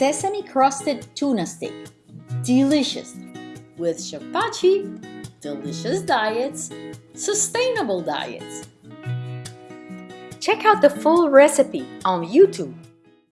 sesame crusted tuna steak. Delicious. With shapachi, delicious diets, sustainable diets. Check out the full recipe on YouTube